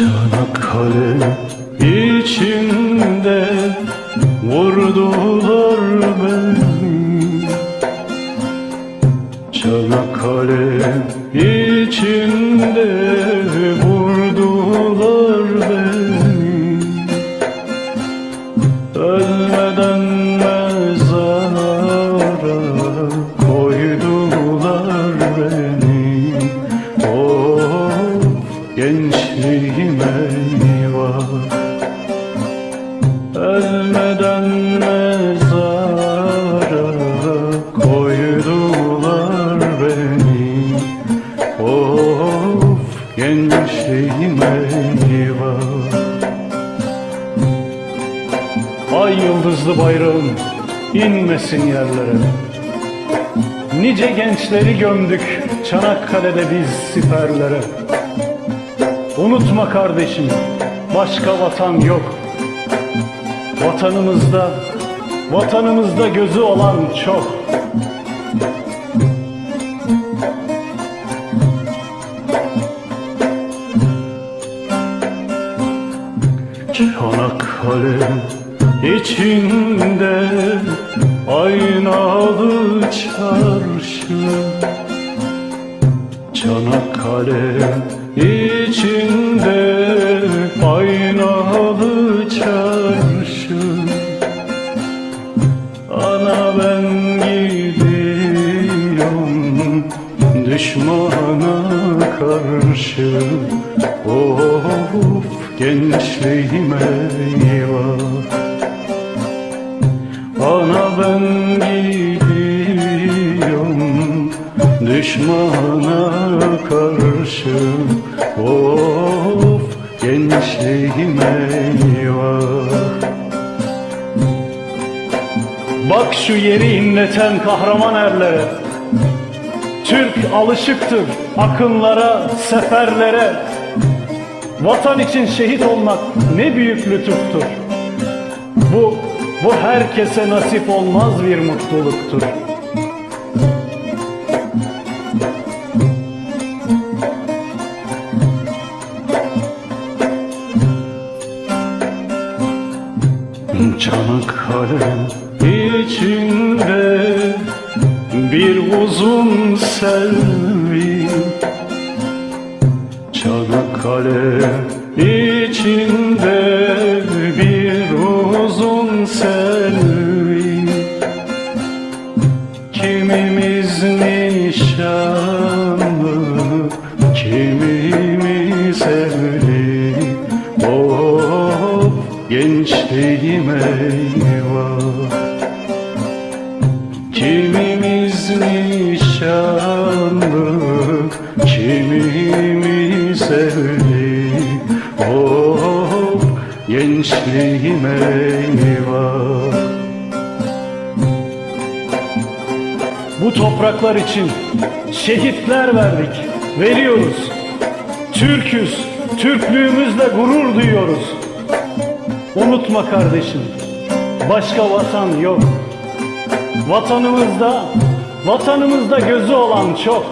Çanakkale içinde vurdular beni. Çanakkale içinde gençliğime eyvah Ay yıldızlı bayrağım inmesin yerlere. Nice gençleri gömdük Çanakkale'de biz siperlere. Unutma kardeşim başka vatan yok. Vatanımızda, vatanımızda gözü olan çok Çanakkale içinde aynalı çarşı. Çanakkale içinde aynalı çarşı. Ana ben gidiyorum düşmana karşı. Of gençliğime eyvah Ana ben gidiyorum düşmana karşı. Of gençliğime eyvah Bak şu yeri inleten kahraman erlere Türk alışıktır akınlara, seferlere Vatan için şehit olmak ne büyük lütuftur. Bu, bu herkese nasip olmaz bir mutluluktur. Çanakkale içinde bir uzun selvi Çanakkale içinde bir uzun selvi Kimimiz nişanlı, kimimiz evli. Of gençliğime eyvah. Kimimiz nişanlı, kimimiz evli Of gençliğime eyvah Bu topraklar için şehitler verdik, veriyoruz. Türküz, Türklüğümüzle gurur duyuyoruz. Unutma kardeşim, başka vatan yok. Vatanımızda, vatanımızda gözü olan çok.